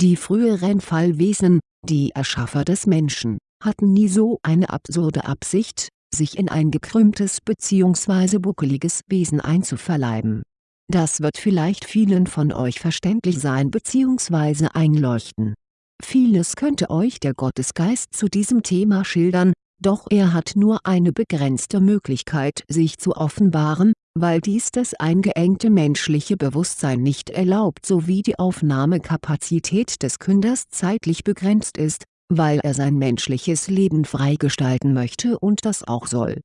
Die früheren Fallwesen, die Erschaffer des Menschen, hatten nie so eine absurde Absicht, sich in ein gekrümmtes bzw. buckeliges Wesen einzuverleiben. Das wird vielleicht vielen von euch verständlich sein bzw. einleuchten. Vieles könnte euch der Gottesgeist zu diesem Thema schildern, doch er hat nur eine begrenzte Möglichkeit sich zu offenbaren, weil dies das eingeengte menschliche Bewusstsein nicht erlaubt sowie die Aufnahmekapazität des Künders zeitlich begrenzt ist, weil er sein menschliches Leben freigestalten möchte und das auch soll.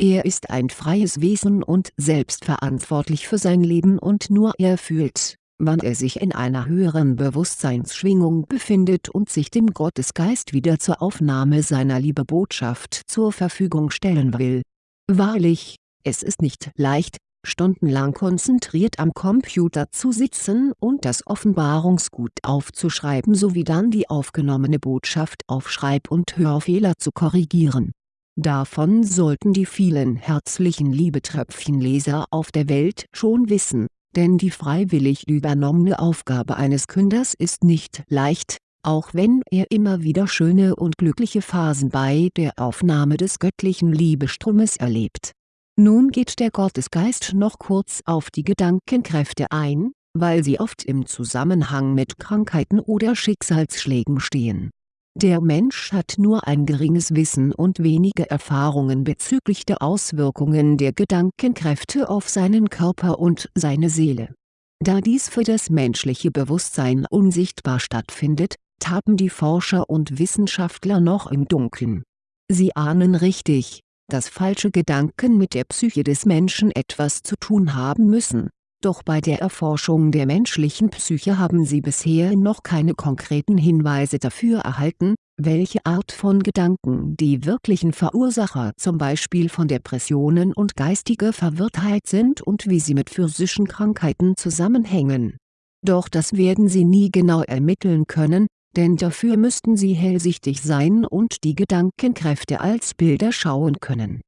Er ist ein freies Wesen und selbstverantwortlich für sein Leben und nur er fühlt, wann er sich in einer höheren Bewusstseinsschwingung befindet und sich dem Gottesgeist wieder zur Aufnahme seiner Liebebotschaft zur Verfügung stellen will. Wahrlich, es ist nicht leicht, stundenlang konzentriert am Computer zu sitzen und das Offenbarungsgut aufzuschreiben sowie dann die aufgenommene Botschaft auf Schreib- und Hörfehler zu korrigieren. Davon sollten die vielen herzlichen Liebetröpfchenleser auf der Welt schon wissen, denn die freiwillig übernommene Aufgabe eines Künders ist nicht leicht, auch wenn er immer wieder schöne und glückliche Phasen bei der Aufnahme des göttlichen Liebestromes erlebt nun geht der Gottesgeist noch kurz auf die Gedankenkräfte ein, weil sie oft im Zusammenhang mit Krankheiten oder Schicksalsschlägen stehen. Der Mensch hat nur ein geringes Wissen und wenige Erfahrungen bezüglich der Auswirkungen der Gedankenkräfte auf seinen Körper und seine Seele. Da dies für das menschliche Bewusstsein unsichtbar stattfindet, tappen die Forscher und Wissenschaftler noch im Dunkeln. Sie ahnen richtig, dass falsche Gedanken mit der Psyche des Menschen etwas zu tun haben müssen, doch bei der Erforschung der menschlichen Psyche haben sie bisher noch keine konkreten Hinweise dafür erhalten, welche Art von Gedanken die wirklichen Verursacher zum Beispiel von Depressionen und geistiger Verwirrtheit sind und wie sie mit physischen Krankheiten zusammenhängen. Doch das werden sie nie genau ermitteln können, denn dafür müssten sie hellsichtig sein und die Gedankenkräfte als Bilder schauen können.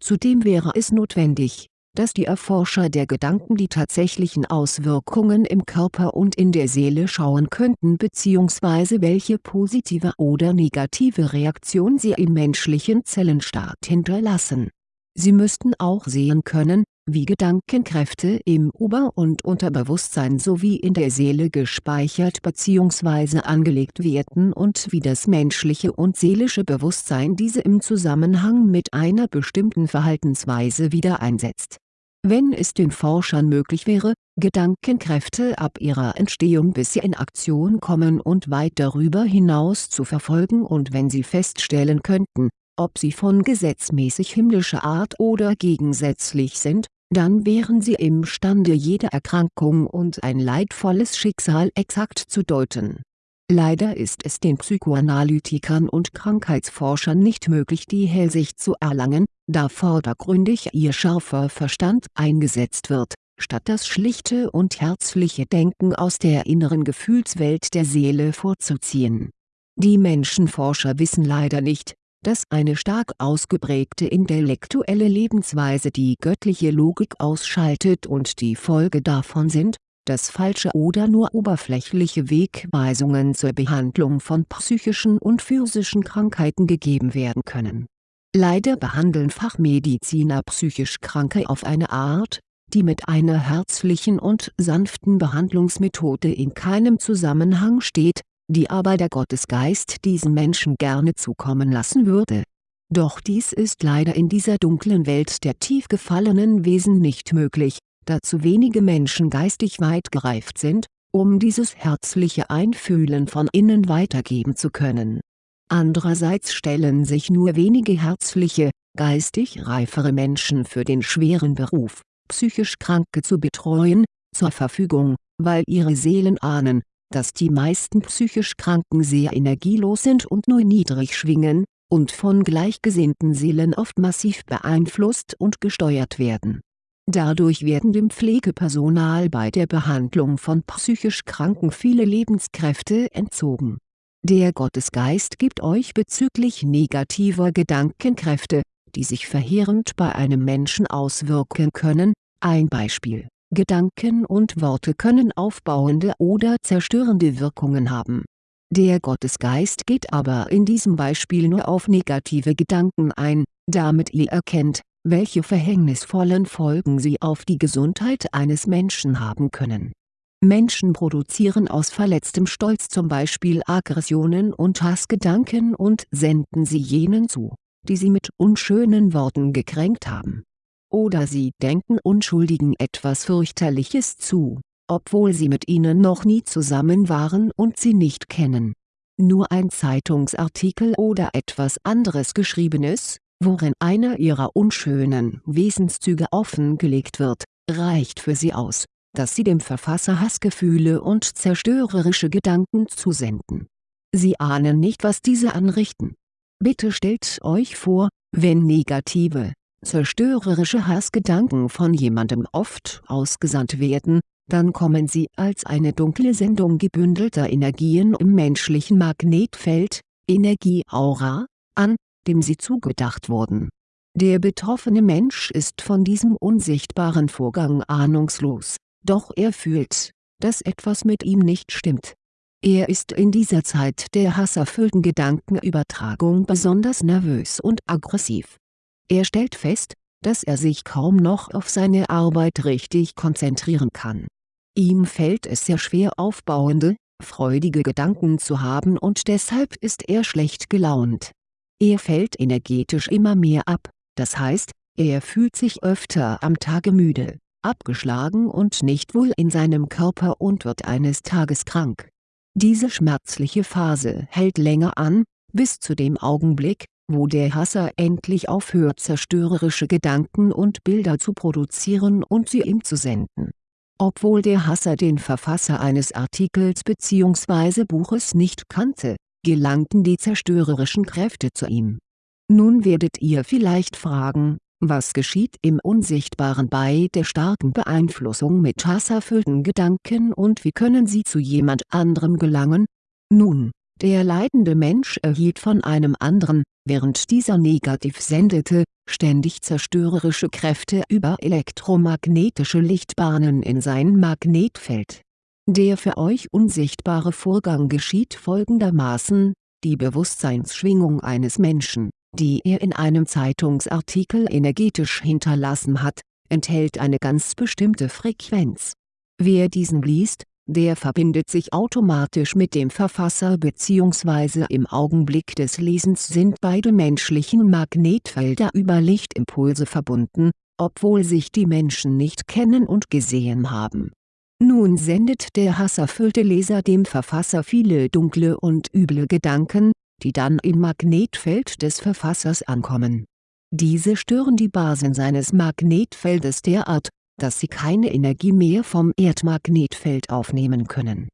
Zudem wäre es notwendig, dass die Erforscher der Gedanken die tatsächlichen Auswirkungen im Körper und in der Seele schauen könnten bzw. welche positive oder negative Reaktion sie im menschlichen Zellenstaat hinterlassen. Sie müssten auch sehen können, wie Gedankenkräfte im Ober- und Unterbewusstsein sowie in der Seele gespeichert bzw. angelegt werden und wie das menschliche und seelische Bewusstsein diese im Zusammenhang mit einer bestimmten Verhaltensweise wieder einsetzt. Wenn es den Forschern möglich wäre, Gedankenkräfte ab ihrer Entstehung bis sie in Aktion kommen und weit darüber hinaus zu verfolgen und wenn sie feststellen könnten, ob sie von gesetzmäßig himmlischer Art oder gegensätzlich sind, dann wären sie imstande jede Erkrankung und ein leidvolles Schicksal exakt zu deuten. Leider ist es den Psychoanalytikern und Krankheitsforschern nicht möglich die Hellsicht zu erlangen, da vordergründig ihr scharfer Verstand eingesetzt wird, statt das schlichte und herzliche Denken aus der inneren Gefühlswelt der Seele vorzuziehen. Die Menschenforscher wissen leider nicht, dass eine stark ausgeprägte intellektuelle Lebensweise die göttliche Logik ausschaltet und die Folge davon sind, dass falsche oder nur oberflächliche Wegweisungen zur Behandlung von psychischen und physischen Krankheiten gegeben werden können. Leider behandeln Fachmediziner psychisch Kranke auf eine Art, die mit einer herzlichen und sanften Behandlungsmethode in keinem Zusammenhang steht, die aber der Gottesgeist diesen Menschen gerne zukommen lassen würde. Doch dies ist leider in dieser dunklen Welt der tief gefallenen Wesen nicht möglich, da zu wenige Menschen geistig weit gereift sind, um dieses herzliche Einfühlen von innen weitergeben zu können. Andererseits stellen sich nur wenige herzliche, geistig reifere Menschen für den schweren Beruf, psychisch Kranke zu betreuen, zur Verfügung, weil ihre Seelen ahnen, dass die meisten psychisch Kranken sehr energielos sind und nur niedrig schwingen, und von gleichgesinnten Seelen oft massiv beeinflusst und gesteuert werden. Dadurch werden dem Pflegepersonal bei der Behandlung von psychisch Kranken viele Lebenskräfte entzogen. Der Gottesgeist gibt euch bezüglich negativer Gedankenkräfte, die sich verheerend bei einem Menschen auswirken können, ein Beispiel Gedanken und Worte können aufbauende oder zerstörende Wirkungen haben. Der Gottesgeist geht aber in diesem Beispiel nur auf negative Gedanken ein, damit ihr erkennt, welche verhängnisvollen Folgen sie auf die Gesundheit eines Menschen haben können. Menschen produzieren aus verletztem Stolz zum Beispiel Aggressionen und Hassgedanken und senden sie jenen zu, die sie mit unschönen Worten gekränkt haben. Oder sie denken Unschuldigen etwas fürchterliches zu, obwohl sie mit ihnen noch nie zusammen waren und sie nicht kennen. Nur ein Zeitungsartikel oder etwas anderes Geschriebenes, worin einer ihrer unschönen Wesenszüge offengelegt wird, reicht für sie aus, dass sie dem Verfasser Hassgefühle und zerstörerische Gedanken zusenden. Sie ahnen nicht was diese anrichten. Bitte stellt euch vor, wenn negative, zerstörerische Hassgedanken von jemandem oft ausgesandt werden, dann kommen sie als eine dunkle Sendung gebündelter Energien im menschlichen Magnetfeld, Energieaura, an, dem sie zugedacht wurden. Der betroffene Mensch ist von diesem unsichtbaren Vorgang ahnungslos, doch er fühlt, dass etwas mit ihm nicht stimmt. Er ist in dieser Zeit der hasserfüllten Gedankenübertragung besonders nervös und aggressiv. Er stellt fest, dass er sich kaum noch auf seine Arbeit richtig konzentrieren kann. Ihm fällt es sehr schwer aufbauende, freudige Gedanken zu haben und deshalb ist er schlecht gelaunt. Er fällt energetisch immer mehr ab, das heißt, er fühlt sich öfter am Tage müde, abgeschlagen und nicht wohl in seinem Körper und wird eines Tages krank. Diese schmerzliche Phase hält länger an, bis zu dem Augenblick, wo der Hasser endlich aufhört zerstörerische Gedanken und Bilder zu produzieren und sie ihm zu senden. Obwohl der Hasser den Verfasser eines Artikels bzw. Buches nicht kannte, gelangten die zerstörerischen Kräfte zu ihm. Nun werdet ihr vielleicht fragen, was geschieht im Unsichtbaren bei der starken Beeinflussung mit hasserfüllten Gedanken und wie können sie zu jemand anderem gelangen? Nun, der leidende Mensch erhielt von einem anderen, während dieser negativ sendete, ständig zerstörerische Kräfte über elektromagnetische Lichtbahnen in sein Magnetfeld der für euch unsichtbare Vorgang geschieht folgendermaßen, die Bewusstseinsschwingung eines Menschen, die er in einem Zeitungsartikel energetisch hinterlassen hat, enthält eine ganz bestimmte Frequenz. Wer diesen liest, der verbindet sich automatisch mit dem Verfasser bzw. im Augenblick des Lesens sind beide menschlichen Magnetfelder über Lichtimpulse verbunden, obwohl sich die Menschen nicht kennen und gesehen haben nun sendet der hasserfüllte Leser dem Verfasser viele dunkle und üble Gedanken, die dann im Magnetfeld des Verfassers ankommen. Diese stören die Basen seines Magnetfeldes derart, dass sie keine Energie mehr vom Erdmagnetfeld aufnehmen können.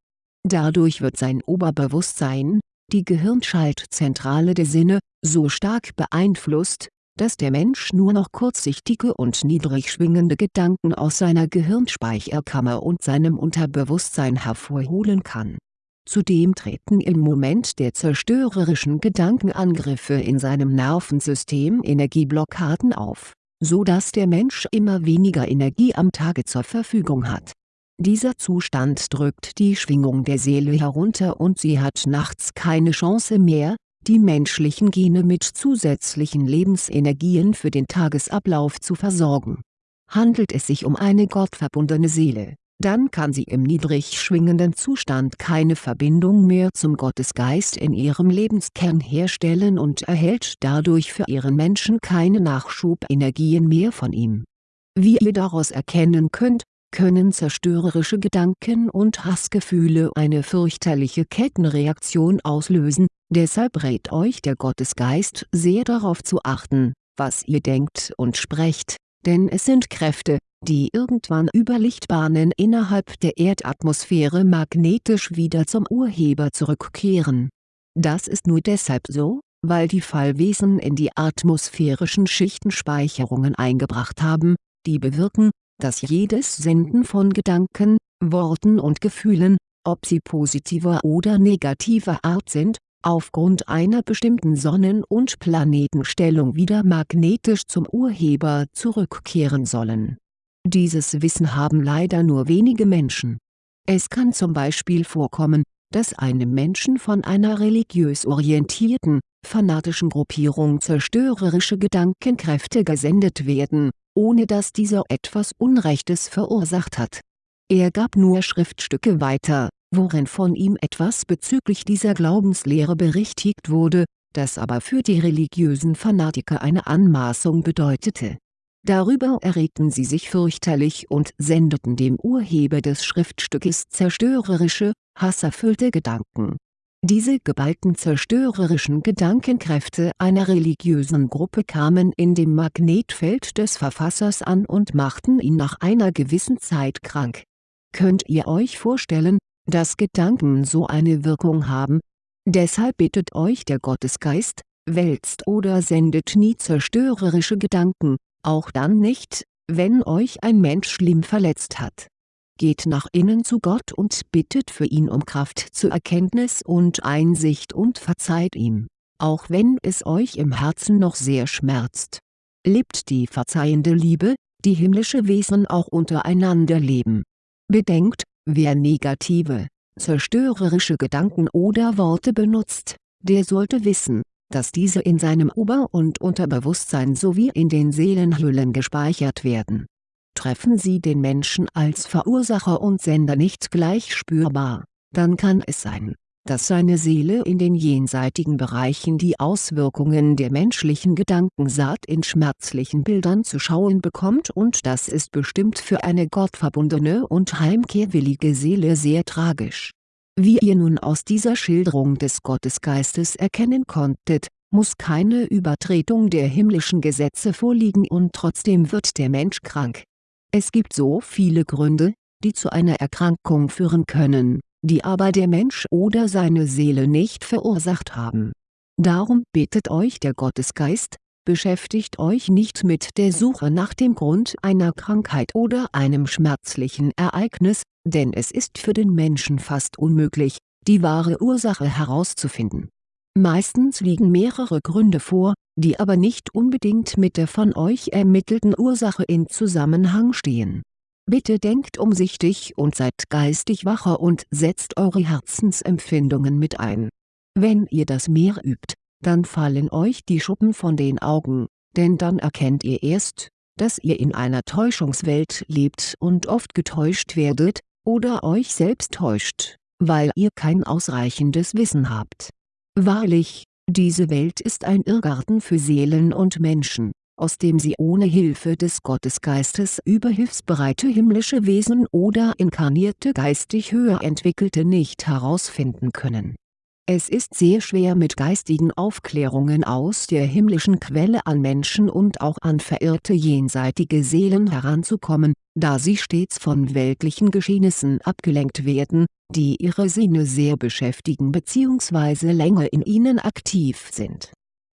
Dadurch wird sein Oberbewusstsein, die Gehirnschaltzentrale der Sinne, so stark beeinflusst, dass der Mensch nur noch kurzsichtige und niedrig schwingende Gedanken aus seiner Gehirnspeicherkammer und seinem Unterbewusstsein hervorholen kann. Zudem treten im Moment der zerstörerischen Gedankenangriffe in seinem Nervensystem Energieblockaden auf, so dass der Mensch immer weniger Energie am Tage zur Verfügung hat. Dieser Zustand drückt die Schwingung der Seele herunter und sie hat nachts keine Chance mehr, die menschlichen Gene mit zusätzlichen Lebensenergien für den Tagesablauf zu versorgen. Handelt es sich um eine gottverbundene Seele, dann kann sie im niedrig schwingenden Zustand keine Verbindung mehr zum Gottesgeist in ihrem Lebenskern herstellen und erhält dadurch für ihren Menschen keine Nachschubenergien mehr von ihm. Wie ihr daraus erkennen könnt, können zerstörerische Gedanken und Hassgefühle eine fürchterliche Kettenreaktion auslösen, deshalb rät euch der Gottesgeist sehr darauf zu achten, was ihr denkt und sprecht, denn es sind Kräfte, die irgendwann über Lichtbahnen innerhalb der Erdatmosphäre magnetisch wieder zum Urheber zurückkehren. Das ist nur deshalb so, weil die Fallwesen in die atmosphärischen Schichten Speicherungen eingebracht haben, die bewirken, dass jedes Senden von Gedanken, Worten und Gefühlen, ob sie positiver oder negativer Art sind, aufgrund einer bestimmten Sonnen- und Planetenstellung wieder magnetisch zum Urheber zurückkehren sollen Dieses Wissen haben leider nur wenige Menschen. Es kann zum Beispiel vorkommen, dass einem Menschen von einer religiös orientierten, fanatischen Gruppierung zerstörerische Gedankenkräfte gesendet werden, ohne dass dieser etwas Unrechtes verursacht hat. Er gab nur Schriftstücke weiter, worin von ihm etwas bezüglich dieser Glaubenslehre berichtigt wurde, das aber für die religiösen Fanatiker eine Anmaßung bedeutete. Darüber erregten sie sich fürchterlich und sendeten dem Urheber des Schriftstückes zerstörerische, hasserfüllte Gedanken. Diese geballten zerstörerischen Gedankenkräfte einer religiösen Gruppe kamen in dem Magnetfeld des Verfassers an und machten ihn nach einer gewissen Zeit krank. Könnt ihr euch vorstellen, dass Gedanken so eine Wirkung haben? Deshalb bittet euch der Gottesgeist, wälzt oder sendet nie zerstörerische Gedanken, auch dann nicht, wenn euch ein Mensch schlimm verletzt hat. Geht nach innen zu Gott und bittet für ihn um Kraft zur Erkenntnis und Einsicht und verzeiht ihm, auch wenn es euch im Herzen noch sehr schmerzt. Lebt die verzeihende Liebe, die himmlische Wesen auch untereinander leben. Bedenkt, wer negative, zerstörerische Gedanken oder Worte benutzt, der sollte wissen, dass diese in seinem Ober- und Unterbewusstsein sowie in den Seelenhüllen gespeichert werden. Treffen Sie den Menschen als Verursacher und Sender nicht gleich spürbar, dann kann es sein, dass seine Seele in den jenseitigen Bereichen die Auswirkungen der menschlichen Gedankensaat in schmerzlichen Bildern zu schauen bekommt und das ist bestimmt für eine gottverbundene und heimkehrwillige Seele sehr tragisch. Wie ihr nun aus dieser Schilderung des Gottesgeistes erkennen konntet, muss keine Übertretung der himmlischen Gesetze vorliegen und trotzdem wird der Mensch krank. Es gibt so viele Gründe, die zu einer Erkrankung führen können die aber der Mensch oder seine Seele nicht verursacht haben. Darum bittet euch der Gottesgeist, beschäftigt euch nicht mit der Suche nach dem Grund einer Krankheit oder einem schmerzlichen Ereignis, denn es ist für den Menschen fast unmöglich, die wahre Ursache herauszufinden. Meistens liegen mehrere Gründe vor, die aber nicht unbedingt mit der von euch ermittelten Ursache in Zusammenhang stehen Bitte denkt umsichtig und seid geistig wacher und setzt eure Herzensempfindungen mit ein. Wenn ihr das mehr übt, dann fallen euch die Schuppen von den Augen, denn dann erkennt ihr erst, dass ihr in einer Täuschungswelt lebt und oft getäuscht werdet, oder euch selbst täuscht, weil ihr kein ausreichendes Wissen habt. Wahrlich, diese Welt ist ein Irrgarten für Seelen und Menschen aus dem sie ohne Hilfe des Gottesgeistes überhilfsbereite himmlische Wesen oder inkarnierte geistig höher entwickelte nicht herausfinden können. Es ist sehr schwer mit geistigen Aufklärungen aus der himmlischen Quelle an Menschen und auch an verirrte jenseitige Seelen heranzukommen, da sie stets von weltlichen Geschehnissen abgelenkt werden, die ihre Sinne sehr beschäftigen bzw. länger in ihnen aktiv sind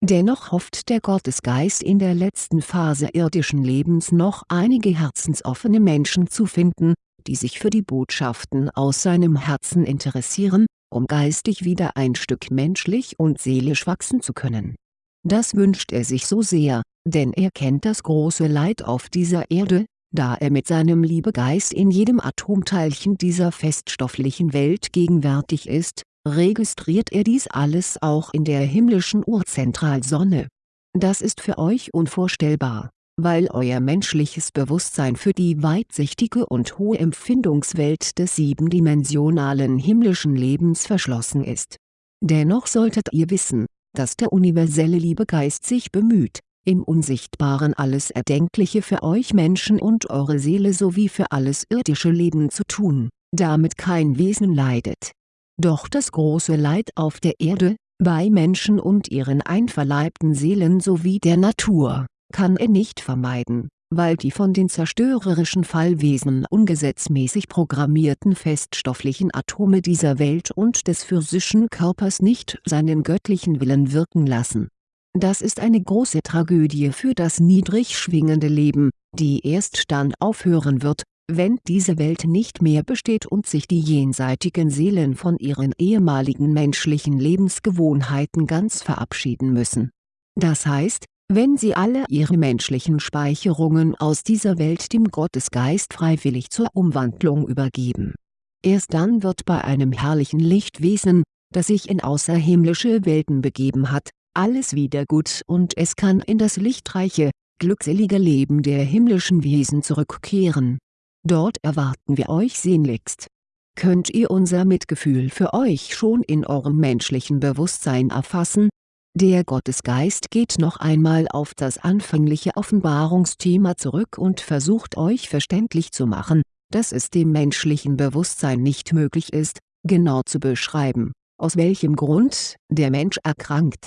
Dennoch hofft der Gottesgeist in der letzten Phase irdischen Lebens noch einige herzensoffene Menschen zu finden, die sich für die Botschaften aus seinem Herzen interessieren, um geistig wieder ein Stück menschlich und seelisch wachsen zu können. Das wünscht er sich so sehr, denn er kennt das große Leid auf dieser Erde, da er mit seinem Liebegeist in jedem Atomteilchen dieser feststofflichen Welt gegenwärtig ist, registriert er dies alles auch in der himmlischen Urzentralsonne. Das ist für euch unvorstellbar, weil euer menschliches Bewusstsein für die weitsichtige und hohe Empfindungswelt des siebendimensionalen himmlischen Lebens verschlossen ist. Dennoch solltet ihr wissen, dass der universelle Liebegeist sich bemüht, im Unsichtbaren alles Erdenkliche für euch Menschen und eure Seele sowie für alles irdische Leben zu tun, damit kein Wesen leidet doch das große Leid auf der Erde, bei Menschen und ihren einverleibten Seelen sowie der Natur, kann er nicht vermeiden, weil die von den zerstörerischen Fallwesen ungesetzmäßig programmierten feststofflichen Atome dieser Welt und des physischen Körpers nicht seinen göttlichen Willen wirken lassen. Das ist eine große Tragödie für das niedrig schwingende Leben, die erst dann aufhören wird, wenn diese Welt nicht mehr besteht und sich die jenseitigen Seelen von ihren ehemaligen menschlichen Lebensgewohnheiten ganz verabschieden müssen. Das heißt, Wenn sie alle ihre menschlichen Speicherungen aus dieser Welt dem Gottesgeist freiwillig zur Umwandlung übergeben. Erst dann wird bei einem herrlichen Lichtwesen, das sich in außerhimmlische Welten begeben hat, alles wieder gut und es kann in das lichtreiche, glückselige Leben der himmlischen Wesen zurückkehren. Dort erwarten wir euch sehnlichst. Könnt ihr unser Mitgefühl für euch schon in eurem menschlichen Bewusstsein erfassen? Der Gottesgeist geht noch einmal auf das anfängliche Offenbarungsthema zurück und versucht euch verständlich zu machen, dass es dem menschlichen Bewusstsein nicht möglich ist, genau zu beschreiben, aus welchem Grund der Mensch erkrankt.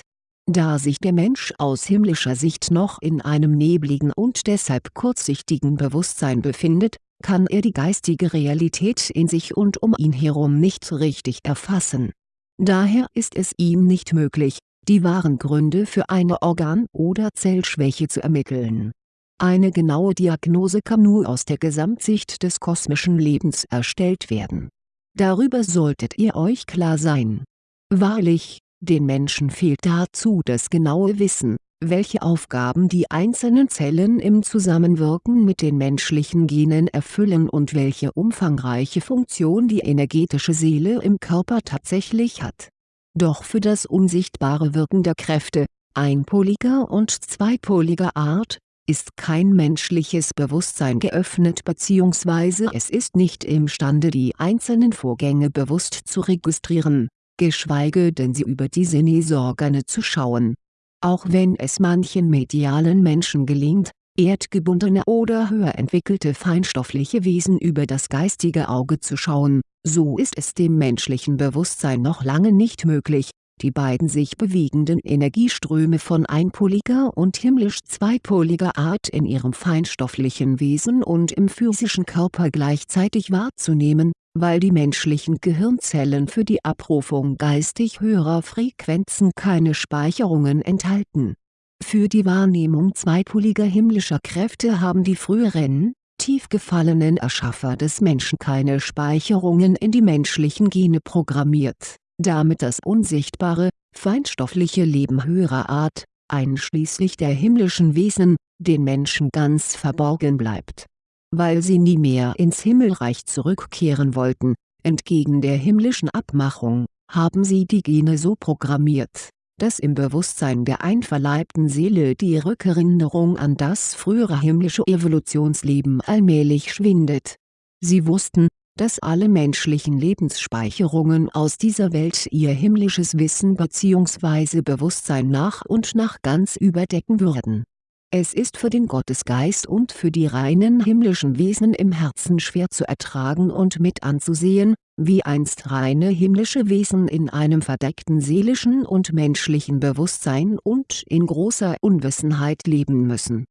Da sich der Mensch aus himmlischer Sicht noch in einem nebligen und deshalb kurzsichtigen Bewusstsein befindet, kann er die geistige Realität in sich und um ihn herum nicht richtig erfassen. Daher ist es ihm nicht möglich, die wahren Gründe für eine Organ- oder Zellschwäche zu ermitteln. Eine genaue Diagnose kann nur aus der Gesamtsicht des kosmischen Lebens erstellt werden. Darüber solltet ihr euch klar sein. Wahrlich, den Menschen fehlt dazu das genaue Wissen, welche Aufgaben die einzelnen Zellen im Zusammenwirken mit den menschlichen Genen erfüllen und welche umfangreiche Funktion die energetische Seele im Körper tatsächlich hat doch für das unsichtbare Wirken der Kräfte, einpoliger und zweipoliger Art, ist kein menschliches Bewusstsein geöffnet bzw. es ist nicht imstande die einzelnen Vorgänge bewusst zu registrieren, geschweige denn sie über die Sinnesorgane zu schauen. Auch wenn es manchen medialen Menschen gelingt, erdgebundene oder höher entwickelte feinstoffliche Wesen über das geistige Auge zu schauen, so ist es dem menschlichen Bewusstsein noch lange nicht möglich, die beiden sich bewegenden Energieströme von einpoliger und himmlisch zweipoliger Art in ihrem feinstofflichen Wesen und im physischen Körper gleichzeitig wahrzunehmen, weil die menschlichen Gehirnzellen für die Abrufung geistig höherer Frequenzen keine Speicherungen enthalten. Für die Wahrnehmung zweipoliger himmlischer Kräfte haben die früheren, tief gefallenen Erschaffer des Menschen keine Speicherungen in die menschlichen Gene programmiert, damit das unsichtbare, feinstoffliche Leben höherer Art, einschließlich der himmlischen Wesen, den Menschen ganz verborgen bleibt. Weil sie nie mehr ins Himmelreich zurückkehren wollten, entgegen der himmlischen Abmachung, haben sie die Gene so programmiert dass im Bewusstsein der einverleibten Seele die Rückerinnerung an das frühere himmlische Evolutionsleben allmählich schwindet. Sie wussten, dass alle menschlichen Lebensspeicherungen aus dieser Welt ihr himmlisches Wissen bzw. Bewusstsein nach und nach ganz überdecken würden. Es ist für den Gottesgeist und für die reinen himmlischen Wesen im Herzen schwer zu ertragen und mit anzusehen, wie einst reine himmlische Wesen in einem verdeckten seelischen und menschlichen Bewusstsein und in großer Unwissenheit leben müssen.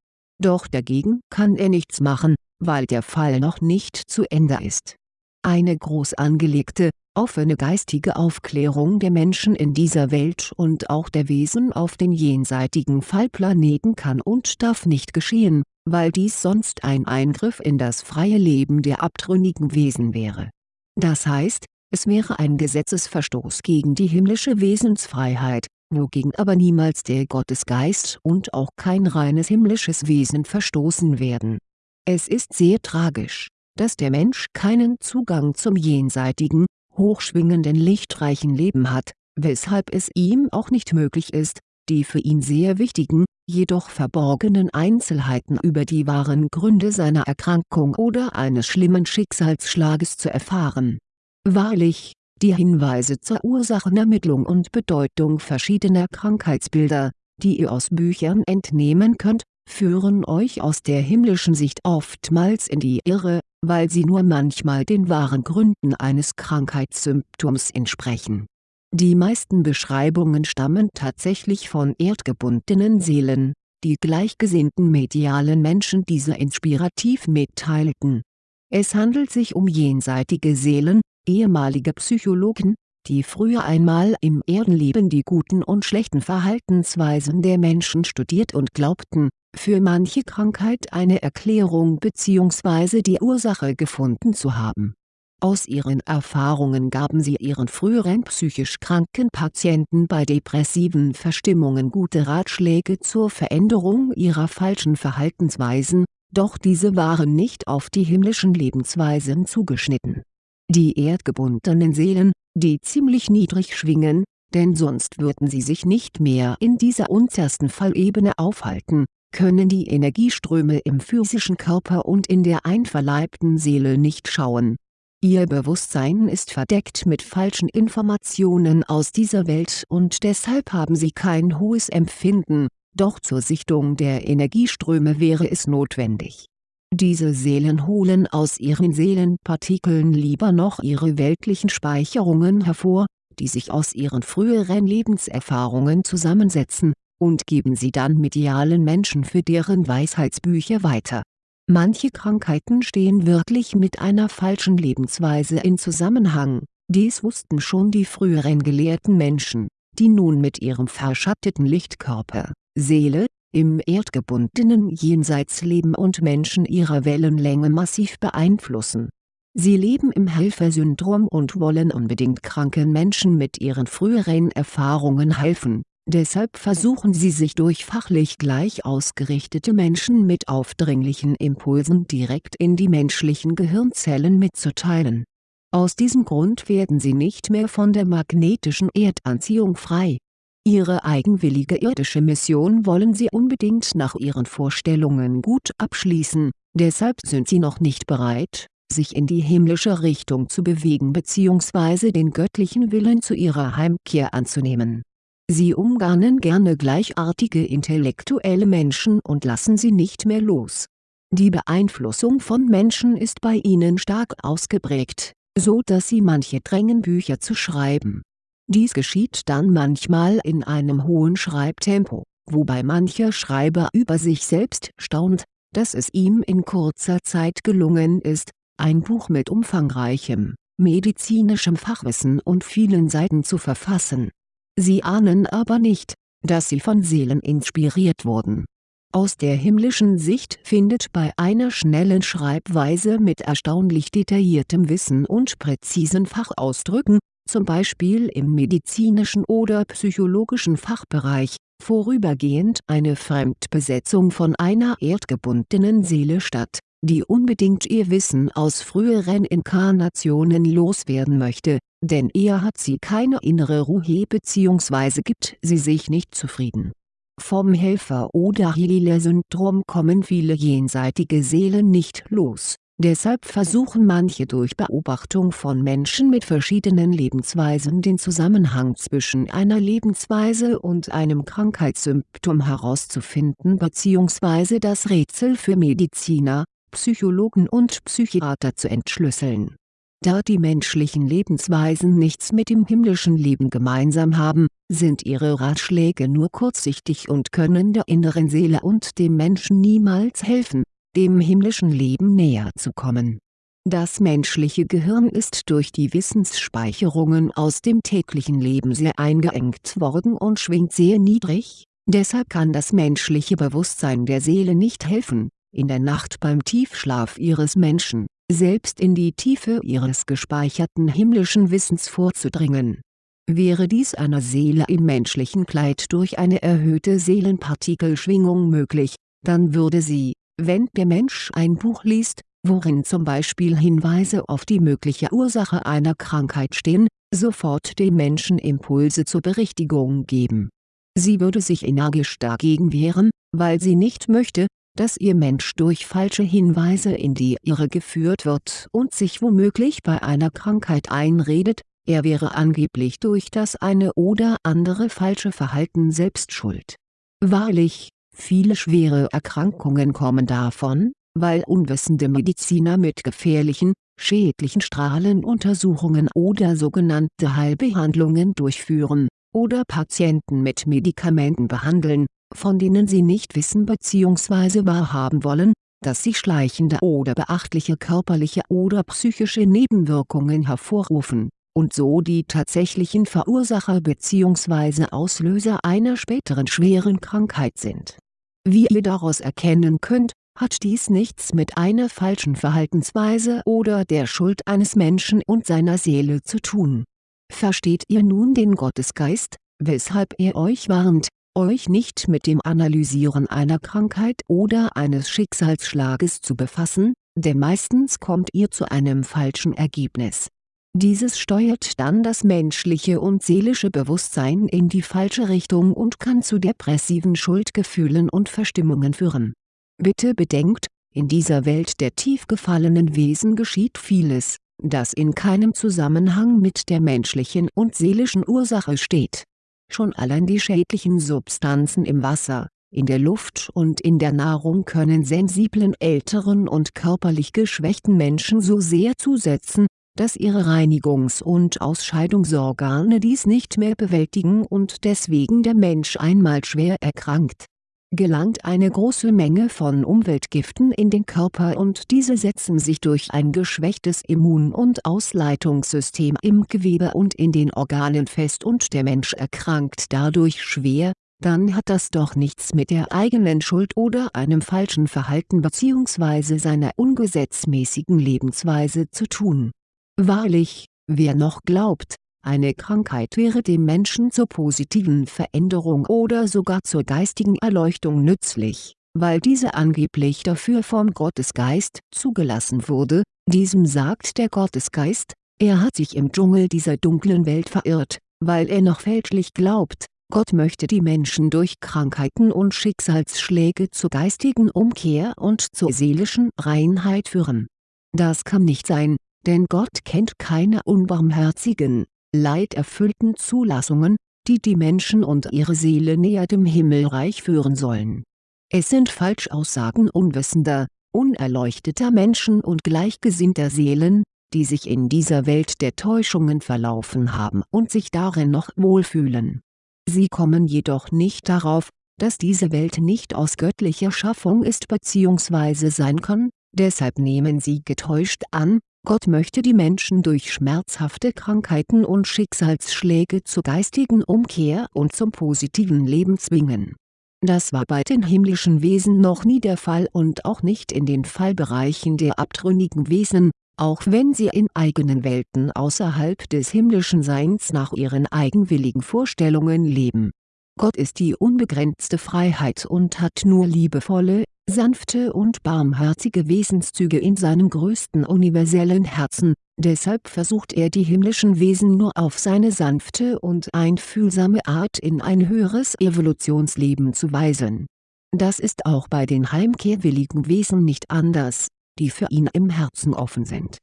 Doch dagegen kann er nichts machen, weil der Fall noch nicht zu Ende ist. Eine groß angelegte, offene geistige Aufklärung der Menschen in dieser Welt und auch der Wesen auf den jenseitigen Fallplaneten kann und darf nicht geschehen, weil dies sonst ein Eingriff in das freie Leben der abtrünnigen Wesen wäre das heißt, es wäre ein Gesetzesverstoß gegen die himmlische Wesensfreiheit, wogegen aber niemals der Gottesgeist und auch kein reines himmlisches Wesen verstoßen werden. Es ist sehr tragisch, dass der Mensch keinen Zugang zum jenseitigen, hochschwingenden lichtreichen Leben hat, weshalb es ihm auch nicht möglich ist, die für ihn sehr wichtigen, jedoch verborgenen Einzelheiten über die wahren Gründe seiner Erkrankung oder eines schlimmen Schicksalsschlages zu erfahren. Wahrlich, die Hinweise zur Ursachenermittlung und Bedeutung verschiedener Krankheitsbilder, die ihr aus Büchern entnehmen könnt, führen euch aus der himmlischen Sicht oftmals in die Irre, weil sie nur manchmal den wahren Gründen eines Krankheitssymptoms entsprechen die meisten Beschreibungen stammen tatsächlich von erdgebundenen Seelen, die gleichgesinnten medialen Menschen diese inspirativ mitteilten. Es handelt sich um jenseitige Seelen, ehemalige Psychologen, die früher einmal im Erdenleben die guten und schlechten Verhaltensweisen der Menschen studiert und glaubten, für manche Krankheit eine Erklärung bzw. die Ursache gefunden zu haben Aus ihren Erfahrungen gaben sie ihren früheren psychisch kranken Patienten bei depressiven Verstimmungen gute Ratschläge zur Veränderung ihrer falschen Verhaltensweisen, doch diese waren nicht auf die himmlischen Lebensweisen zugeschnitten. Die erdgebundenen Seelen, die ziemlich niedrig schwingen, denn sonst würden sie sich nicht mehr in dieser untersten Fallebene aufhalten, können die Energieströme im physischen Körper und in der einverleibten Seele nicht schauen Ihr Bewusstsein ist verdeckt mit falschen Informationen aus dieser Welt und deshalb haben sie kein hohes Empfinden, doch zur Sichtung der Energieströme wäre es notwendig. Diese Seelen holen aus ihren Seelenpartikeln lieber noch ihre weltlichen Speicherungen hervor, die sich aus ihren früheren Lebenserfahrungen zusammensetzen, und geben sie dann medialen Menschen für deren Weisheitsbücher weiter. Manche Krankheiten stehen wirklich mit einer falschen Lebensweise in Zusammenhang, dies wussten schon die früheren gelehrten Menschen, die nun mit ihrem verschatteten Lichtkörper, Seele, im erdgebundenen Jenseits leben und Menschen ihrer Wellenlänge massiv beeinflussen. Sie leben im Helfersyndrom und wollen unbedingt kranken Menschen mit ihren früheren Erfahrungen helfen Deshalb versuchen sie sich durch fachlich gleich ausgerichtete Menschen mit aufdringlichen Impulsen direkt in die menschlichen Gehirnzellen mitzuteilen. Aus diesem Grund werden sie nicht mehr von der magnetischen Erdanziehung frei. Ihre eigenwillige irdische Mission wollen sie unbedingt nach ihren Vorstellungen gut abschließen, deshalb sind sie noch nicht bereit, sich in die himmlische Richtung zu bewegen bzw. den göttlichen Willen zu ihrer Heimkehr anzunehmen Sie umgarnen gerne gleichartige intellektuelle Menschen und lassen sie nicht mehr los. Die Beeinflussung von Menschen ist bei ihnen stark ausgeprägt, so dass sie manche drängen Bücher zu schreiben. Dies geschieht dann manchmal in einem hohen Schreibtempo, wobei mancher Schreiber über sich selbst staunt, dass es ihm in kurzer Zeit gelungen ist, ein Buch mit umfangreichem, medizinischem Fachwissen und vielen Seiten zu verfassen Sie ahnen aber nicht, dass sie von Seelen inspiriert wurden. Aus der himmlischen Sicht findet bei einer schnellen Schreibweise mit erstaunlich detailliertem Wissen und präzisen Fachausdrücken, zum Beispiel im medizinischen oder psychologischen Fachbereich, vorübergehend eine Fremdbesetzung von einer erdgebundenen Seele statt, die unbedingt ihr Wissen aus früheren Inkarnationen loswerden möchte, denn eher hat sie keine innere Ruhe bzw. gibt sie sich nicht zufrieden. Vom Helfer- oder Healer-Syndrom kommen viele jenseitige Seelen nicht los, deshalb versuchen manche durch Beobachtung von Menschen mit verschiedenen Lebensweisen den Zusammenhang zwischen einer Lebensweise und einem Krankheitssymptom herauszufinden bzw. das Rätsel für Mediziner, Psychologen und Psychiater zu entschlüsseln da die menschlichen Lebensweisen nichts mit dem himmlischen Leben gemeinsam haben, sind ihre Ratschläge nur kurzsichtig und können der inneren Seele und dem Menschen niemals helfen, dem himmlischen Leben näher zu kommen. Das menschliche Gehirn ist durch die Wissensspeicherungen aus dem täglichen Leben sehr eingeengt worden und schwingt sehr niedrig, deshalb kann das menschliche Bewusstsein der Seele nicht helfen, in der Nacht beim Tiefschlaf ihres Menschen selbst in die Tiefe ihres gespeicherten himmlischen Wissens vorzudringen. Wäre dies einer Seele im menschlichen Kleid durch eine erhöhte Seelenpartikelschwingung möglich, dann würde sie, wenn der Mensch ein Buch liest, worin zum Beispiel Hinweise auf die mögliche Ursache einer Krankheit stehen, sofort dem Menschen Impulse zur Berichtigung geben. Sie würde sich energisch dagegen wehren, weil sie nicht möchte, dass ihr Mensch durch falsche Hinweise in die Irre geführt wird und sich womöglich bei einer Krankheit einredet, er wäre angeblich durch das eine oder andere falsche Verhalten selbst schuld. Wahrlich, viele schwere Erkrankungen kommen davon, weil unwissende Mediziner mit gefährlichen, schädlichen Strahlenuntersuchungen oder sogenannte Heilbehandlungen durchführen, oder Patienten mit Medikamenten behandeln, von denen sie nicht wissen bzw. wahrhaben wollen, dass sie schleichende oder beachtliche körperliche oder psychische Nebenwirkungen hervorrufen, und so die tatsächlichen Verursacher bzw. Auslöser einer späteren schweren Krankheit sind. Wie ihr daraus erkennen könnt, hat dies nichts mit einer falschen Verhaltensweise oder der Schuld eines Menschen und seiner Seele zu tun. Versteht ihr nun den Gottesgeist, weshalb er euch warnt, euch nicht mit dem Analysieren einer Krankheit oder eines Schicksalsschlages zu befassen, denn meistens kommt ihr zu einem falschen Ergebnis. Dieses steuert dann das menschliche und seelische Bewusstsein in die falsche Richtung und kann zu depressiven Schuldgefühlen und Verstimmungen führen. Bitte bedenkt, in dieser Welt der tief gefallenen Wesen geschieht vieles, das in keinem Zusammenhang mit der menschlichen und seelischen Ursache steht. Schon allein die schädlichen Substanzen im Wasser, in der Luft und in der Nahrung können sensiblen älteren und körperlich geschwächten Menschen so sehr zusetzen, dass ihre Reinigungs- und Ausscheidungsorgane dies nicht mehr bewältigen und deswegen der Mensch einmal schwer erkrankt. Gelangt eine große Menge von Umweltgiften in den Körper und diese setzen sich durch ein geschwächtes Immun- und Ausleitungssystem im Gewebe und in den Organen fest und der Mensch erkrankt dadurch schwer, dann hat das doch nichts mit der eigenen Schuld oder einem falschen Verhalten bzw. seiner ungesetzmäßigen Lebensweise zu tun. Wahrlich, wer noch glaubt, eine Krankheit wäre dem Menschen zur positiven Veränderung oder sogar zur geistigen Erleuchtung nützlich, weil diese angeblich dafür vom Gottesgeist zugelassen wurde, diesem sagt der Gottesgeist, er hat sich im Dschungel dieser dunklen Welt verirrt, weil er noch fälschlich glaubt, Gott möchte die Menschen durch Krankheiten und Schicksalsschläge zur geistigen Umkehr und zur seelischen Reinheit führen. Das kann nicht sein, denn Gott kennt keine unbarmherzigen, leiderfüllten Zulassungen, die die Menschen und ihre Seele näher dem Himmelreich führen sollen. Es sind Falschaussagen unwissender, unerleuchteter Menschen und gleichgesinnter Seelen, die sich in dieser Welt der Täuschungen verlaufen haben und sich darin noch wohlfühlen Sie kommen jedoch nicht darauf, dass diese Welt nicht aus göttlicher Schaffung ist bzw. sein kann, deshalb nehmen sie getäuscht an, Gott möchte die Menschen durch schmerzhafte Krankheiten und Schicksalsschläge zur geistigen Umkehr und zum positiven Leben zwingen. Das war bei den himmlischen Wesen noch nie der Fall und auch nicht in den Fallbereichen der abtrünnigen Wesen, auch wenn sie in eigenen Welten außerhalb des himmlischen Seins nach ihren eigenwilligen Vorstellungen leben. Gott ist die unbegrenzte Freiheit und hat nur liebevolle, sanfte und barmherzige Wesenszüge in seinem größten universellen Herzen, deshalb versucht er die himmlischen Wesen nur auf seine sanfte und einfühlsame Art in ein höheres Evolutionsleben zu weisen. Das ist auch bei den heimkehrwilligen Wesen nicht anders die für ihn im Herzen offen sind.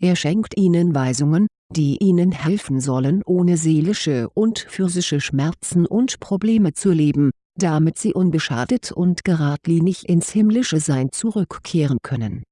Er schenkt ihnen Weisungen, die ihnen helfen sollen ohne seelische und physische Schmerzen und Probleme zu leben, damit sie unbeschadet und geradlinig ins himmlische Sein zurückkehren können.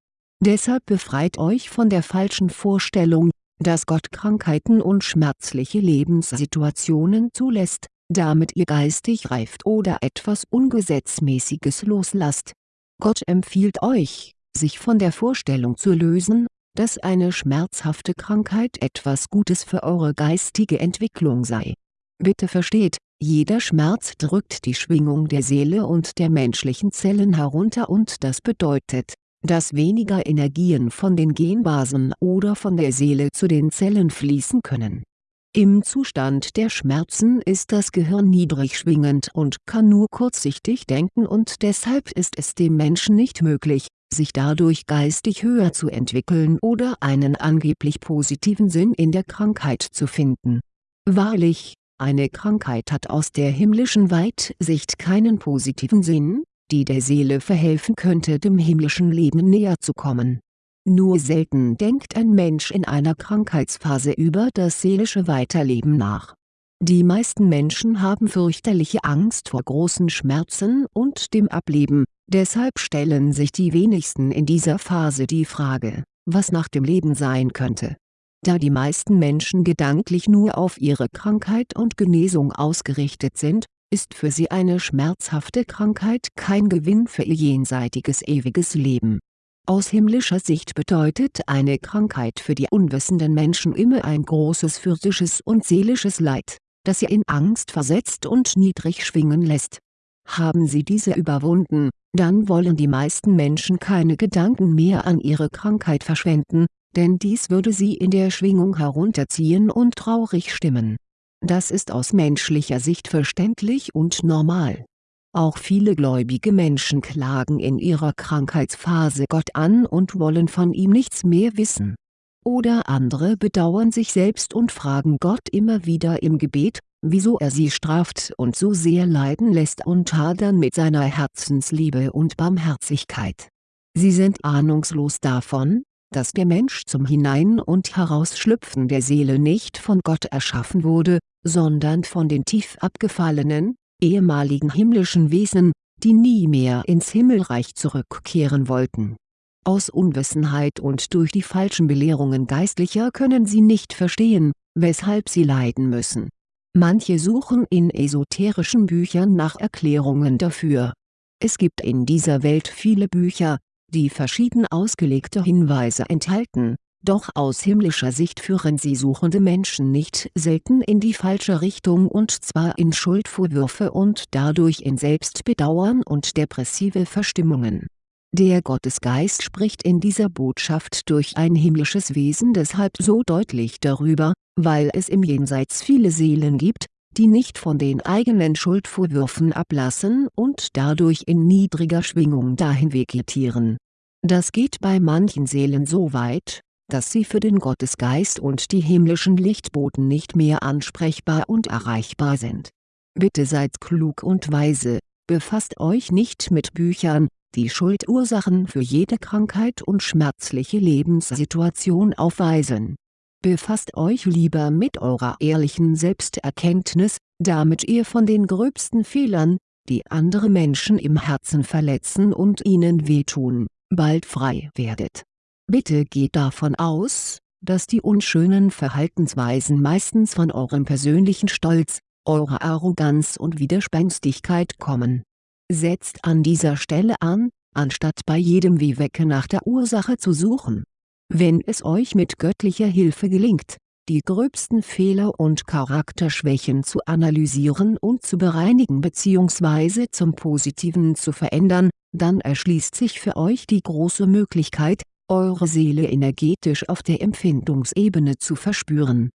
Deshalb befreit euch von der falschen Vorstellung, dass Gott Krankheiten und schmerzliche Lebenssituationen zulässt, damit ihr geistig reift oder etwas Ungesetzmäßiges loslasst. Gott empfiehlt euch, sich von der Vorstellung zu lösen, dass eine schmerzhafte Krankheit etwas Gutes für eure geistige Entwicklung sei. Bitte versteht, jeder Schmerz drückt die Schwingung der Seele und der menschlichen Zellen herunter und das bedeutet, dass weniger Energien von den Genbasen oder von der Seele zu den Zellen fließen können. Im Zustand der Schmerzen ist das Gehirn niedrig schwingend und kann nur kurzsichtig denken und deshalb ist es dem Menschen nicht möglich, sich dadurch geistig höher zu entwickeln oder einen angeblich positiven Sinn in der Krankheit zu finden. Wahrlich, eine Krankheit hat aus der himmlischen Weitsicht keinen positiven Sinn, die der Seele verhelfen könnte dem himmlischen Leben näher zu kommen. Nur selten denkt ein Mensch in einer Krankheitsphase über das seelische Weiterleben nach. Die meisten Menschen haben fürchterliche Angst vor großen Schmerzen und dem Ableben, Deshalb stellen sich die wenigsten in dieser Phase die Frage, was nach dem Leben sein könnte. Da die meisten Menschen gedanklich nur auf ihre Krankheit und Genesung ausgerichtet sind, ist für sie eine schmerzhafte Krankheit kein Gewinn für ihr jenseitiges ewiges Leben. Aus himmlischer Sicht bedeutet eine Krankheit für die unwissenden Menschen immer ein großes physisches und seelisches Leid, das sie in Angst versetzt und niedrig schwingen lässt Haben sie diese überwunden, dann wollen die meisten Menschen keine Gedanken mehr an ihre Krankheit verschwenden, denn dies würde sie in der Schwingung herunterziehen und traurig stimmen. Das ist aus menschlicher Sicht verständlich und normal. Auch viele gläubige Menschen klagen in ihrer Krankheitsphase Gott an und wollen von ihm nichts mehr wissen. Oder andere bedauern sich selbst und fragen Gott immer wieder im Gebet, wieso er sie straft und so sehr leiden lässt und hadern mit seiner Herzensliebe und Barmherzigkeit. Sie sind ahnungslos davon, dass der Mensch zum Hinein- und Herausschlüpfen der Seele nicht von Gott erschaffen wurde, sondern von den tief abgefallenen, ehemaligen himmlischen Wesen, die nie mehr ins Himmelreich zurückkehren wollten. Aus Unwissenheit und durch die falschen Belehrungen Geistlicher können sie nicht verstehen, weshalb sie leiden müssen. Manche suchen in esoterischen Büchern nach Erklärungen dafür. Es gibt in dieser Welt viele Bücher, die verschieden ausgelegte Hinweise enthalten, doch aus himmlischer Sicht führen sie suchende Menschen nicht selten in die falsche Richtung und zwar in Schuldvorwürfe und dadurch in Selbstbedauern und depressive Verstimmungen. Der Gottesgeist spricht in dieser Botschaft durch ein himmlisches Wesen deshalb so deutlich darüber, weil es im Jenseits viele Seelen gibt, die nicht von den eigenen Schuldvorwürfen ablassen und dadurch in niedriger Schwingung dahin vegetieren. Das geht bei manchen Seelen so weit, dass sie für den Gottesgeist und die himmlischen Lichtboten nicht mehr ansprechbar und erreichbar sind. Bitte seid klug und weise, befasst euch nicht mit Büchern, die Schuldursachen für jede Krankheit und schmerzliche Lebenssituation aufweisen. Befasst euch lieber mit eurer ehrlichen Selbsterkenntnis, damit ihr von den gröbsten Fehlern, die andere Menschen im Herzen verletzen und ihnen wehtun, bald frei werdet Bitte geht davon aus, dass die unschönen Verhaltensweisen meistens von eurem persönlichen Stolz, eurer Arroganz und Widerspenstigkeit kommen. Setzt an dieser Stelle an, anstatt bei jedem Wehwecke nach der Ursache zu suchen. Wenn es euch mit göttlicher Hilfe gelingt, die gröbsten Fehler und Charakterschwächen zu analysieren und zu bereinigen bzw. zum Positiven zu verändern, dann erschließt sich für euch die große Möglichkeit, eure Seele energetisch auf der Empfindungsebene zu verspüren.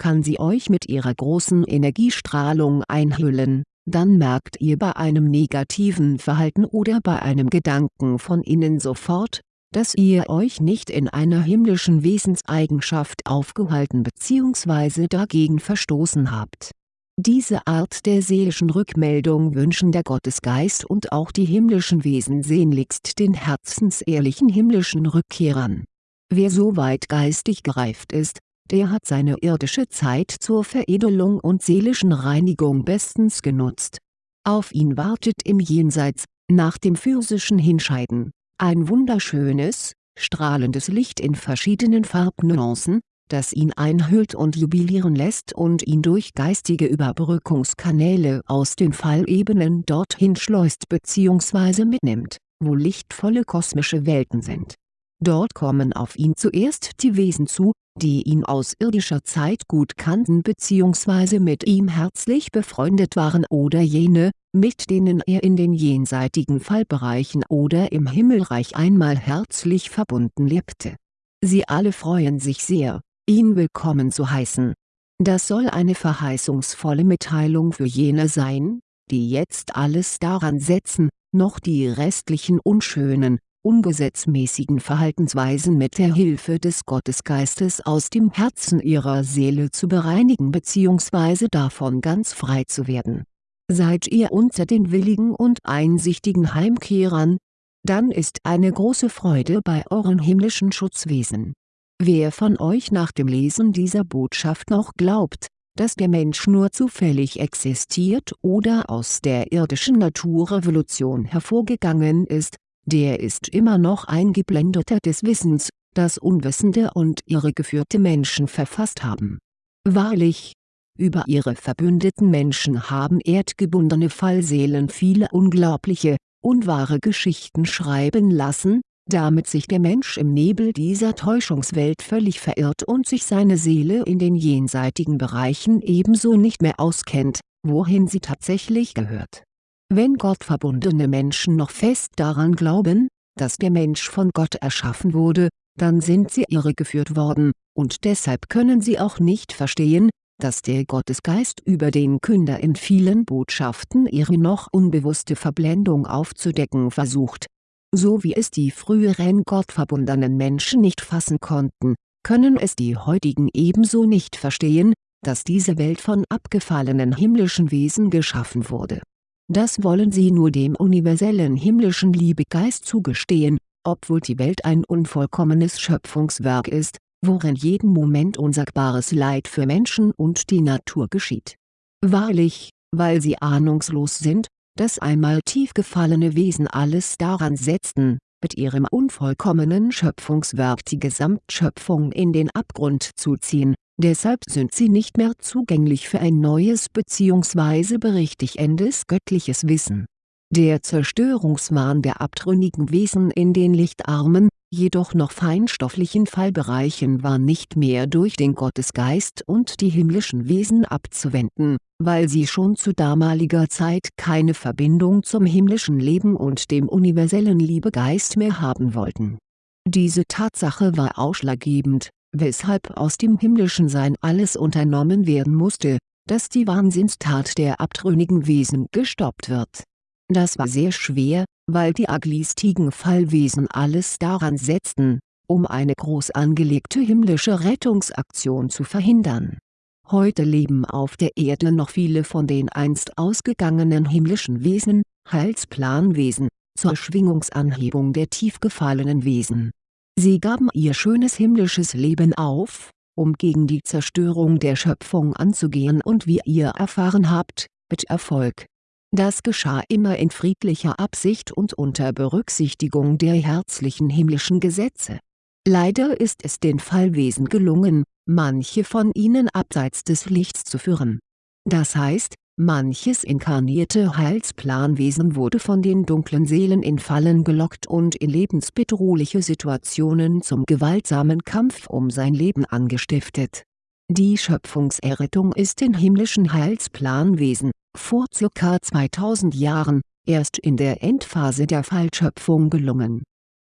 Kann sie euch mit ihrer großen Energiestrahlung einhüllen, dann merkt ihr bei einem negativen Verhalten oder bei einem Gedanken von innen sofort, dass ihr euch nicht in einer himmlischen Wesenseigenschaft aufgehalten bzw. dagegen verstoßen habt diese Art der seelischen Rückmeldung wünschen der Gottesgeist und auch die himmlischen Wesen sehnlichst den herzensehrlichen himmlischen Rückkehrern. Wer so weit geistig gereift ist, der hat seine irdische Zeit zur Veredelung und seelischen Reinigung bestens genutzt. Auf ihn wartet im Jenseits, nach dem physischen Hinscheiden, ein wunderschönes, strahlendes Licht in verschiedenen Farbnuancen, das ihn einhüllt und jubilieren lässt und ihn durch geistige Überbrückungskanäle aus den Fallebenen dorthin schleust bzw. mitnimmt, wo lichtvolle kosmische Welten sind. Dort kommen auf ihn zuerst die Wesen zu, die ihn aus irdischer Zeit gut kannten bzw. mit ihm herzlich befreundet waren oder jene, mit denen er in den jenseitigen Fallbereichen oder im Himmelreich einmal herzlich verbunden lebte. Sie alle freuen sich sehr, ihn willkommen zu heißen. Das soll eine verheißungsvolle Mitteilung für jene sein, die jetzt alles daran setzen, noch die restlichen unschönen, ungesetzmäßigen Verhaltensweisen mit der Hilfe des Gottesgeistes aus dem Herzen ihrer Seele zu bereinigen bzw. davon ganz frei zu werden. Seid ihr unter den willigen und einsichtigen Heimkehrern? Dann ist eine große Freude bei euren himmlischen Schutzwesen Wer von euch nach dem Lesen dieser Botschaft noch glaubt, dass der Mensch nur zufällig existiert oder aus der irdischen Naturrevolution hervorgegangen ist, der ist immer noch eingeblendeter des Wissens, das unwissende und irregeführte Menschen verfasst haben. Wahrlich, über ihre verbündeten Menschen haben erdgebundene Fallseelen viele unglaubliche, unwahre Geschichten schreiben lassen, damit sich der Mensch im Nebel dieser Täuschungswelt völlig verirrt und sich seine Seele in den jenseitigen Bereichen ebenso nicht mehr auskennt, wohin sie tatsächlich gehört. Wenn gottverbundene Menschen noch fest daran glauben, dass der Mensch von Gott erschaffen wurde, dann sind sie irregeführt worden, und deshalb können sie auch nicht verstehen, dass der Gottesgeist über den Künder in vielen Botschaften ihre noch unbewusste Verblendung aufzudecken versucht. So wie es die früheren gottverbundenen Menschen nicht fassen konnten, können es die heutigen ebenso nicht verstehen, dass diese Welt von abgefallenen himmlischen Wesen geschaffen wurde. Das wollen sie nur dem universellen himmlischen Liebegeist zugestehen, obwohl die Welt ein unvollkommenes Schöpfungswerk ist, worin jeden Moment unsagbares Leid für Menschen und die Natur geschieht. Wahrlich, weil sie ahnungslos sind, dass einmal tief gefallene Wesen alles daran setzten, mit ihrem unvollkommenen Schöpfungswerk die Gesamtschöpfung in den Abgrund zu ziehen, deshalb sind sie nicht mehr zugänglich für ein neues bzw. berichtigendes göttliches Wissen. Der Zerstörungswahn der abtrünnigen Wesen in den lichtarmen, jedoch noch feinstofflichen Fallbereichen war nicht mehr durch den Gottesgeist und die himmlischen Wesen abzuwenden, weil sie schon zu damaliger Zeit keine Verbindung zum himmlischen Leben und dem universellen Liebegeist mehr haben wollten. Diese Tatsache war ausschlaggebend, weshalb aus dem himmlischen Sein alles unternommen werden musste, dass die Wahnsinnstat der abtrünnigen Wesen gestoppt wird. Das war sehr schwer, weil die aglistigen Fallwesen alles daran setzten, um eine groß angelegte himmlische Rettungsaktion zu verhindern. Heute leben auf der Erde noch viele von den einst ausgegangenen himmlischen Wesen, Heilsplanwesen, zur Schwingungsanhebung der tief gefallenen Wesen. Sie gaben ihr schönes himmlisches Leben auf, um gegen die Zerstörung der Schöpfung anzugehen und wie ihr erfahren habt, mit Erfolg das geschah immer in friedlicher Absicht und unter Berücksichtigung der herzlichen himmlischen Gesetze. Leider ist es den Fallwesen gelungen, manche von ihnen abseits des Lichts zu führen. Das heißt, manches inkarnierte Heilsplanwesen wurde von den dunklen Seelen in Fallen gelockt und in lebensbedrohliche Situationen zum gewaltsamen Kampf um sein Leben angestiftet. Die Schöpfungserrettung ist den himmlischen Heilsplanwesen, vor ca. 2000 Jahren, erst in der Endphase der Fallschöpfung gelungen.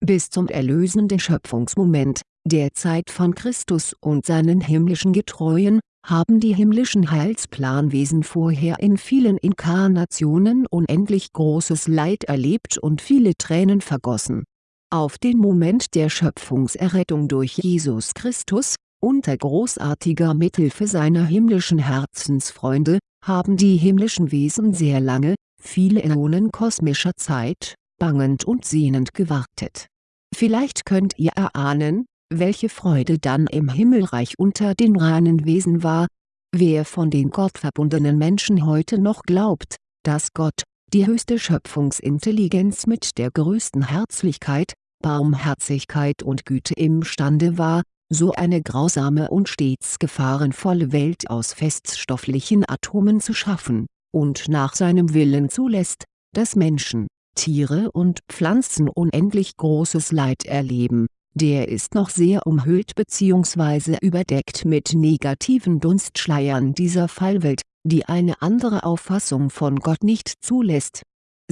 Bis zum erlösenden Schöpfungsmoment, der Zeit von Christus und seinen himmlischen Getreuen, haben die himmlischen Heilsplanwesen vorher in vielen Inkarnationen unendlich großes Leid erlebt und viele Tränen vergossen. Auf den Moment der Schöpfungserrettung durch Jesus Christus, unter großartiger Mithilfe seiner himmlischen Herzensfreunde, haben die himmlischen Wesen sehr lange, viele Äonen kosmischer Zeit, bangend und sehnend gewartet. Vielleicht könnt ihr erahnen, welche Freude dann im Himmelreich unter den reinen Wesen war. Wer von den gottverbundenen Menschen heute noch glaubt, dass Gott, die höchste Schöpfungsintelligenz mit der größten Herzlichkeit, Barmherzigkeit und Güte imstande war, so eine grausame und stets gefahrenvolle Welt aus feststofflichen Atomen zu schaffen, und nach seinem Willen zulässt, dass Menschen, Tiere und Pflanzen unendlich großes Leid erleben, der ist noch sehr umhüllt bzw. überdeckt mit negativen Dunstschleiern dieser Fallwelt, die eine andere Auffassung von Gott nicht zulässt.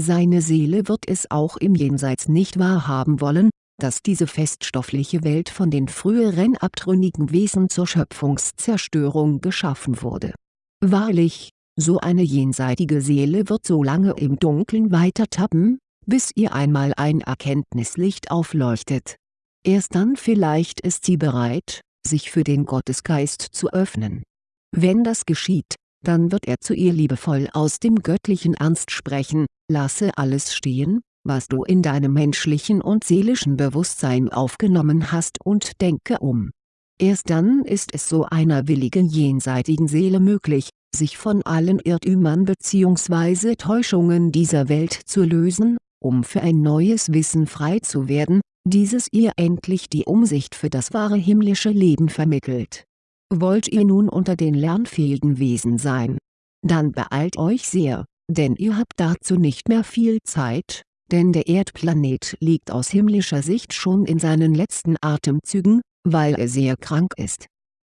Seine Seele wird es auch im Jenseits nicht wahrhaben wollen, dass diese feststoffliche Welt von den früheren abtrünnigen Wesen zur Schöpfungszerstörung geschaffen wurde. Wahrlich, so eine jenseitige Seele wird so lange im Dunkeln weiter tappen, bis ihr einmal ein Erkenntnislicht aufleuchtet. Erst dann vielleicht ist sie bereit, sich für den Gottesgeist zu öffnen. Wenn das geschieht, dann wird er zu ihr liebevoll aus dem göttlichen Ernst sprechen, lasse alles stehen, was du in deinem menschlichen und seelischen Bewusstsein aufgenommen hast und denke um. Erst dann ist es so einer willigen jenseitigen Seele möglich, sich von allen Irrtümern bzw. Täuschungen dieser Welt zu lösen, um für ein neues Wissen frei zu werden, dieses ihr endlich die Umsicht für das wahre himmlische Leben vermittelt. Wollt ihr nun unter den lernfähigen Wesen sein? Dann beeilt euch sehr, denn ihr habt dazu nicht mehr viel Zeit, denn der Erdplanet liegt aus himmlischer Sicht schon in seinen letzten Atemzügen, weil er sehr krank ist.